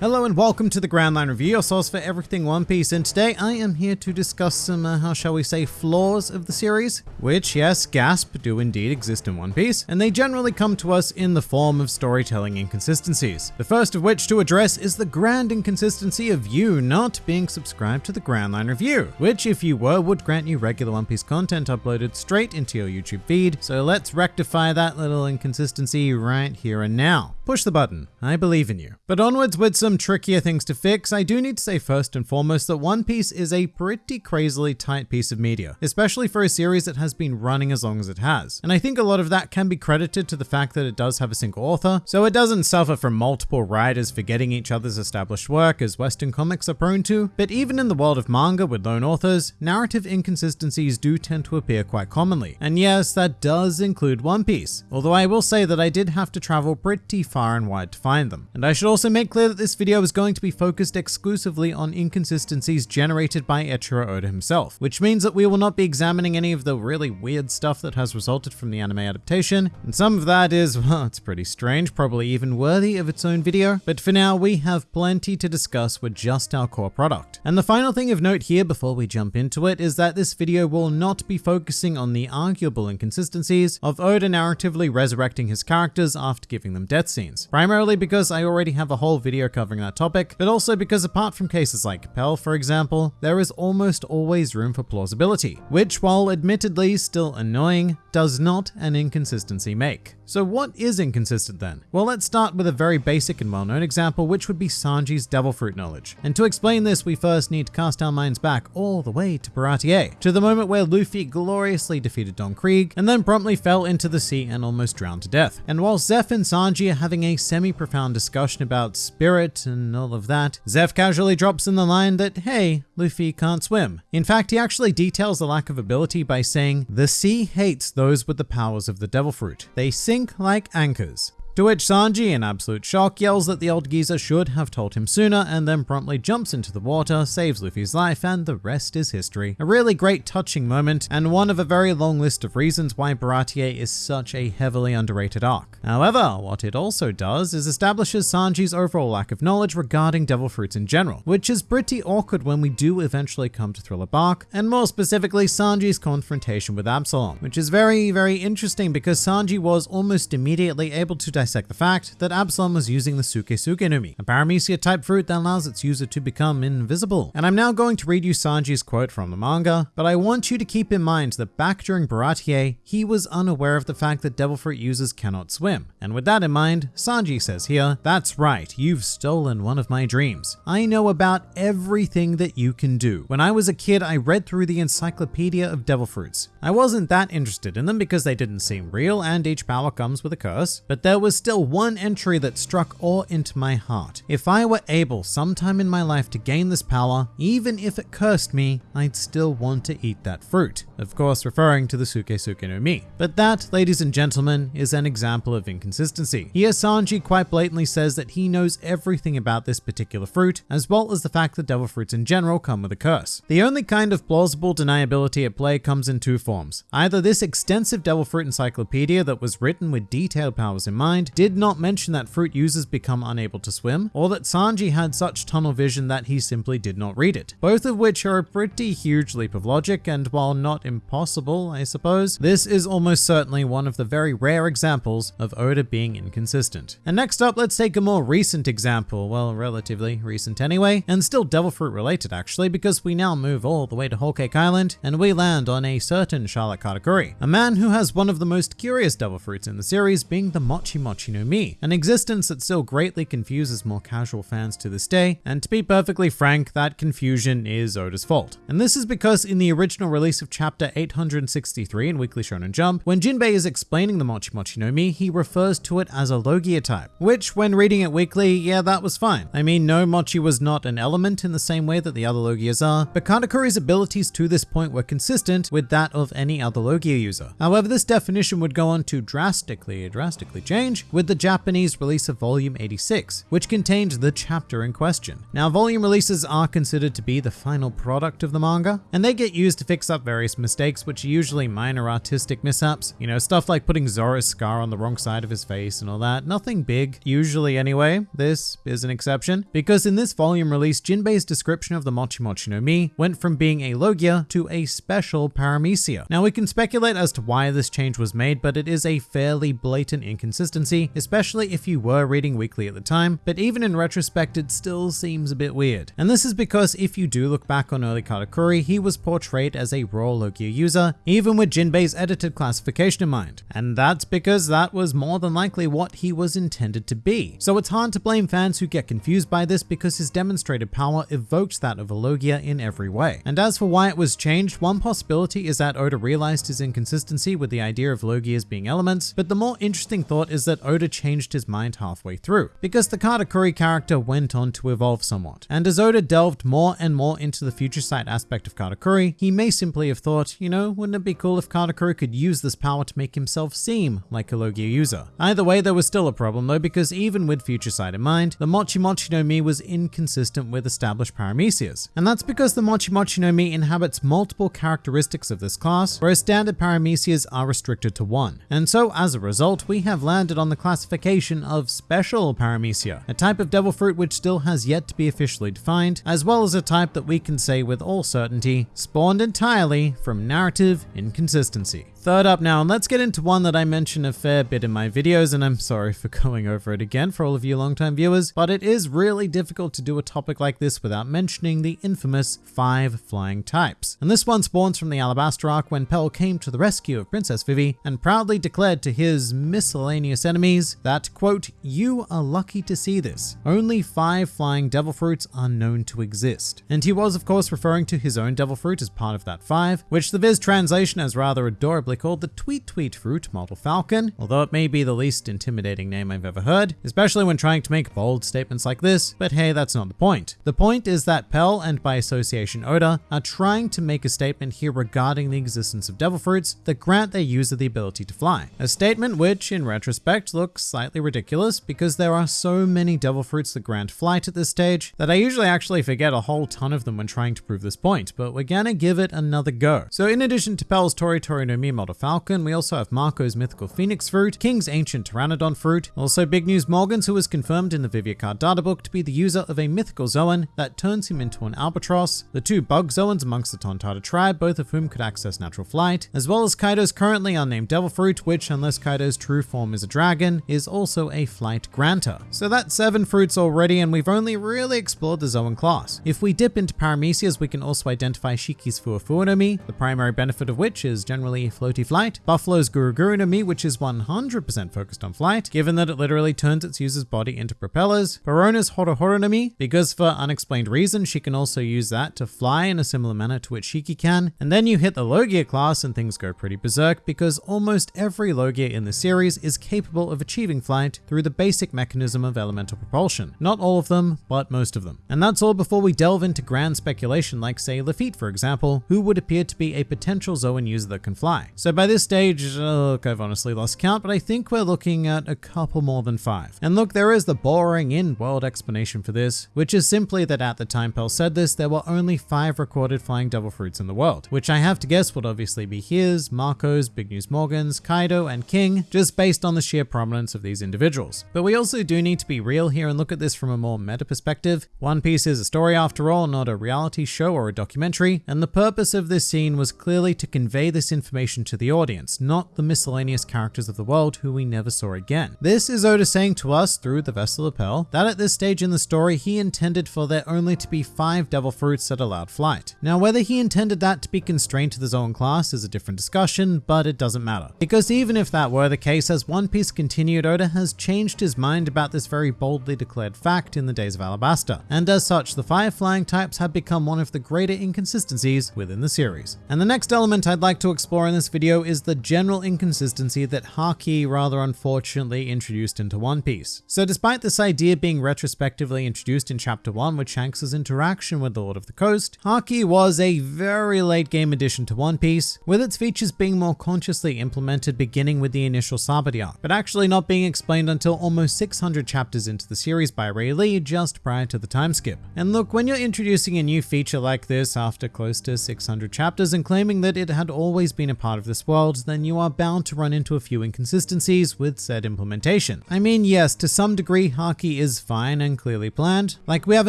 Hello and welcome to the Grand Line Review, your source for everything One Piece, and today I am here to discuss some, uh, how shall we say, flaws of the series, which, yes, gasp, do indeed exist in One Piece, and they generally come to us in the form of storytelling inconsistencies. The first of which to address is the grand inconsistency of you not being subscribed to the Grand Line Review, which, if you were, would grant you regular One Piece content uploaded straight into your YouTube feed, so let's rectify that little inconsistency right here and now. Push the button, I believe in you. But onwards with some trickier things to fix, I do need to say first and foremost that One Piece is a pretty crazily tight piece of media, especially for a series that has been running as long as it has. And I think a lot of that can be credited to the fact that it does have a single author, so it doesn't suffer from multiple writers forgetting each other's established work as Western comics are prone to. But even in the world of manga with lone authors, narrative inconsistencies do tend to appear quite commonly. And yes, that does include One Piece, although I will say that I did have to travel pretty far and wide to find them. And I should also make clear that this video is going to be focused exclusively on inconsistencies generated by Eiichiro Oda himself, which means that we will not be examining any of the really weird stuff that has resulted from the anime adaptation, and some of that is, well, it's pretty strange, probably even worthy of its own video, but for now we have plenty to discuss with just our core product. And the final thing of note here before we jump into it is that this video will not be focusing on the arguable inconsistencies of Oda narratively resurrecting his characters after giving them death scenes, primarily because I already have a whole video covering that topic, but also because apart from cases like Pell, for example, there is almost always room for plausibility, which while admittedly still annoying, does not an inconsistency make. So what is inconsistent then? Well, let's start with a very basic and well-known example, which would be Sanji's devil fruit knowledge. And to explain this, we first need to cast our minds back all the way to Baratie, to the moment where Luffy gloriously defeated Don Krieg, and then promptly fell into the sea and almost drowned to death. And while Zeff and Sanji are having a semi-profound discussion about spirit and all of that, Zeff casually drops in the line that, hey, Luffy can't swim. In fact, he actually details the lack of ability by saying, the sea hates those with the powers of the devil fruit. They sink like anchors. To which Sanji, in absolute shock, yells that the old geezer should have told him sooner and then promptly jumps into the water, saves Luffy's life, and the rest is history. A really great touching moment, and one of a very long list of reasons why Baratie is such a heavily underrated arc. However, what it also does is establishes Sanji's overall lack of knowledge regarding devil fruits in general, which is pretty awkward when we do eventually come to Thriller Bark, and more specifically Sanji's confrontation with Absalom, which is very, very interesting because Sanji was almost immediately able to the fact that Absalom was using the Suke Suke no a paramecia type fruit that allows its user to become invisible. And I'm now going to read you Sanji's quote from the manga, but I want you to keep in mind that back during Baratie, he was unaware of the fact that devil fruit users cannot swim. And with that in mind, Sanji says here, that's right, you've stolen one of my dreams. I know about everything that you can do. When I was a kid, I read through the encyclopedia of devil fruits. I wasn't that interested in them because they didn't seem real and each power comes with a curse, but there was still one entry that struck awe into my heart. If I were able sometime in my life to gain this power, even if it cursed me, I'd still want to eat that fruit. Of course, referring to the Suke Suke no Mi. But that, ladies and gentlemen, is an example of inconsistency. Here, Sanji quite blatantly says that he knows everything about this particular fruit, as well as the fact that devil fruits in general come with a curse. The only kind of plausible deniability at play comes in two forms. Either this extensive devil fruit encyclopedia that was written with detailed powers in mind did not mention that fruit users become unable to swim, or that Sanji had such tunnel vision that he simply did not read it. Both of which are a pretty huge leap of logic, and while not impossible, I suppose, this is almost certainly one of the very rare examples of Oda being inconsistent. And next up, let's take a more recent example, well, relatively recent anyway, and still devil fruit related actually, because we now move all the way to Whole Cake Island, and we land on a certain Charlotte Katakuri, a man who has one of the most curious devil fruits in the series being the Mochi Mochi Mochi no Mi, an existence that still greatly confuses more casual fans to this day, and to be perfectly frank, that confusion is Oda's fault. And this is because in the original release of chapter 863 in Weekly Shonen Jump, when Jinbei is explaining the Mochi Mochi no Mi, he refers to it as a Logia type, which when reading it weekly, yeah, that was fine. I mean, no, Mochi was not an element in the same way that the other Logias are, but Katakuri's abilities to this point were consistent with that of any other Logia user. However, this definition would go on to drastically, drastically change change with the Japanese release of Volume 86, which contained the chapter in question. Now, volume releases are considered to be the final product of the manga, and they get used to fix up various mistakes, which are usually minor artistic mishaps. You know, stuff like putting Zoro's scar on the wrong side of his face and all that. Nothing big, usually anyway. This is an exception, because in this volume release, Jinbei's description of the Mochi Mochi no Mi went from being a Logia to a special paramecia. Now, we can speculate as to why this change was made, but it is a fairly blatant inconsistency, especially if you were reading weekly at the time, but even in retrospect, it still seems a bit weird. And this is because if you do look back on early Katakuri, he was portrayed as a raw Logia user, even with Jinbei's edited classification in mind. And that's because that was more than likely what he was intended to be. So it's hard to blame fans who get confused by this because his demonstrated power evokes that of a Logia in every way. And as for why it was changed, one possibility is that Oda realized his inconsistency with the idea of Logias being elements, but the more interesting thought is that Oda changed his mind halfway through, because the Katakuri character went on to evolve somewhat. And as Oda delved more and more into the future sight aspect of Katakuri, he may simply have thought, you know, wouldn't it be cool if Katakuri could use this power to make himself seem like a Logia user? Either way, there was still a problem though, because even with future sight in mind, the Mochi Mochi no Mi was inconsistent with established paramecias. And that's because the Mochi Mochi no Mi inhabits multiple characteristics of this class, whereas standard paramecias are restricted to one. And so as a result, we have landed on the classification of special paramecia, a type of devil fruit which still has yet to be officially defined, as well as a type that we can say with all certainty spawned entirely from narrative inconsistency. Third up now, and let's get into one that I mention a fair bit in my videos, and I'm sorry for going over it again for all of you longtime viewers, but it is really difficult to do a topic like this without mentioning the infamous five flying types. And this one spawns from the Alabasta arc when Pell came to the rescue of Princess Vivi and proudly declared to his miscellaneous enemies that, quote, you are lucky to see this. Only five flying devil fruits are known to exist. And he was of course referring to his own devil fruit as part of that five, which the Viz translation has rather adorably called the Tweet Tweet Fruit Model Falcon, although it may be the least intimidating name I've ever heard, especially when trying to make bold statements like this, but hey, that's not the point. The point is that Pell and by association Oda are trying to make a statement here regarding the existence of devil fruits that grant their user the ability to fly. A statement which, in retrospect, looks slightly ridiculous because there are so many devil fruits that grant flight at this stage that I usually actually forget a whole ton of them when trying to prove this point, but we're gonna give it another go. So in addition to Pell's Tori Tori no Mi model Falcon, we also have Marco's mythical Phoenix fruit, King's ancient Pteranodon fruit, also big news Morgans who was confirmed in the Vivre Card databook to be the user of a mythical Zoan that turns him into an albatross, the two bug Zoans amongst the Tontatta tribe, both of whom could access natural flight, as well as Kaido's currently unnamed Devil Fruit, which unless Kaido's true form is a dragon, is also a flight granter. So that's seven fruits already and we've only really explored the Zoan class. If we dip into paramecias, we can also identify Shiki's Fuwa Fuwa no Mi, the primary benefit of which is generally floaty flight, Buffalo's Guru Guru no which is 100% focused on flight, given that it literally turns its user's body into propellers, Perona's Horo Horo no because for unexplained reasons she can also use that to fly in a similar manner to which Shiki can, and then you hit the Logia class and things go pretty berserk because almost every Logia in the series is capable of achieving flight through the basic mechanism of elemental propulsion. Not all of them, but most of them. And that's all before we delve into grand speculation like say Lafitte for example, who would appear to be a potential Zoan user that can fly. So by this stage, look, I've honestly lost count, but I think we're looking at a couple more than five. And look, there is the boring in-world explanation for this, which is simply that at the time Pell said this, there were only five recorded flying devil fruits in the world, which I have to guess would obviously be his, Marco's, Big News Morgan's, Kaido, and King, just based on the sheer prominence of these individuals. But we also do need to be real here and look at this from a more meta perspective. One Piece is a story after all, not a reality show or a documentary, and the purpose of this scene was clearly to convey this information to the audience, not the miscellaneous characters of the world who we never saw again. This is Oda saying to us through the Vessel of Pell that at this stage in the story he intended for there only to be five devil fruits that allowed flight. Now whether he intended that to be constrained to the Zoan class is a different discussion, but it doesn't matter. Because even if that were the case, as One Piece continued, Oda has changed his mind about this very boldly declared fact in the days of Alabasta, and as such the five flying types have become one of the greater inconsistencies within the series. And the next element I'd like to explore in this video video is the general inconsistency that Haki rather unfortunately introduced into One Piece. So despite this idea being retrospectively introduced in chapter 1 with Shanks' interaction with the Lord of the Coast, Haki was a very late game addition to One Piece, with its features being more consciously implemented beginning with the initial Sabaody arc, but actually not being explained until almost 600 chapters into the series by Rayleigh just prior to the time skip. And look, when you're introducing a new feature like this after close to 600 chapters and claiming that it had always been a part of this world, then you are bound to run into a few inconsistencies with said implementation. I mean, yes, to some degree, Haki is fine and clearly planned. Like we have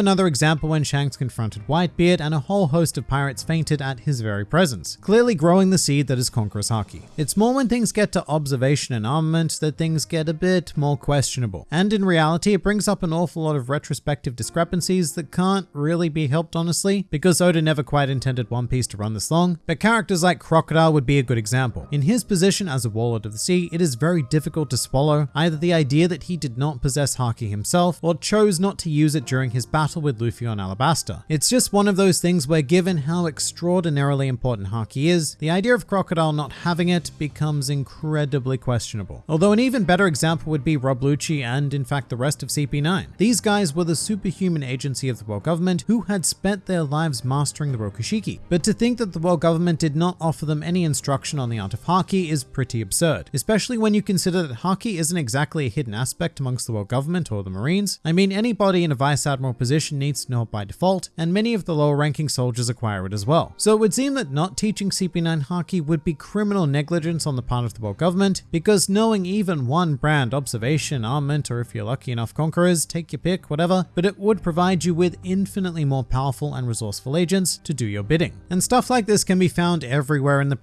another example when Shanks confronted Whitebeard and a whole host of pirates fainted at his very presence, clearly growing the seed that is Conqueror's Haki. It's more when things get to observation and armament that things get a bit more questionable. And in reality, it brings up an awful lot of retrospective discrepancies that can't really be helped honestly, because Oda never quite intended One Piece to run this long, but characters like Crocodile would be a good example. In his position as a warlord of the sea, it is very difficult to swallow either the idea that he did not possess Haki himself or chose not to use it during his battle with Luffy on Alabasta. It's just one of those things where given how extraordinarily important Haki is, the idea of Crocodile not having it becomes incredibly questionable. Although an even better example would be Rob Lucci and in fact the rest of CP9. These guys were the superhuman agency of the world government who had spent their lives mastering the Rokushiki. But to think that the world government did not offer them any instruction on the art of Haki is pretty absurd, especially when you consider that Haki isn't exactly a hidden aspect amongst the world government or the Marines. I mean, anybody in a vice admiral position needs to know it by default, and many of the lower ranking soldiers acquire it as well. So it would seem that not teaching CP9 Haki would be criminal negligence on the part of the world government, because knowing even one brand, observation, ah, armament, or if you're lucky enough, conquerors, take your pick, whatever, but it would provide you with infinitely more powerful and resourceful agents to do your bidding. And stuff like this can be found everywhere in the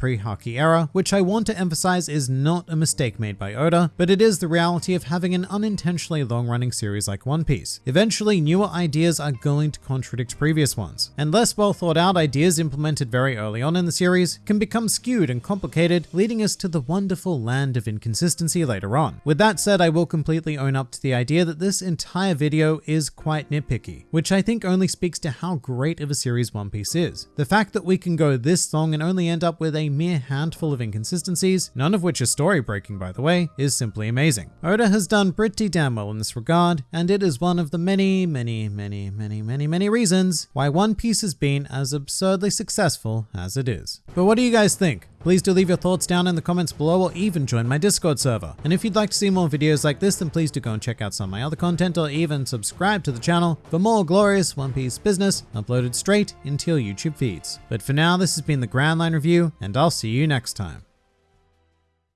pre-Haki which I want to emphasize is not a mistake made by Oda, but it is the reality of having an unintentionally long-running series like One Piece. Eventually, newer ideas are going to contradict previous ones, and less well thought out ideas implemented very early on in the series can become skewed and complicated, leading us to the wonderful land of inconsistency later on. With that said, I will completely own up to the idea that this entire video is quite nitpicky, which I think only speaks to how great of a series One Piece is. The fact that we can go this long and only end up with a mere handful of inconsistencies, none of which are story breaking by the way, is simply amazing. Oda has done pretty damn well in this regard, and it is one of the many, many, many, many, many, many reasons why One Piece has been as absurdly successful as it is. But what do you guys think? Please do leave your thoughts down in the comments below or even join my Discord server. And if you'd like to see more videos like this, then please do go and check out some of my other content or even subscribe to the channel for more glorious One Piece business uploaded straight into your YouTube feeds. But for now, this has been the Grand Line Review, and I'll see you next time.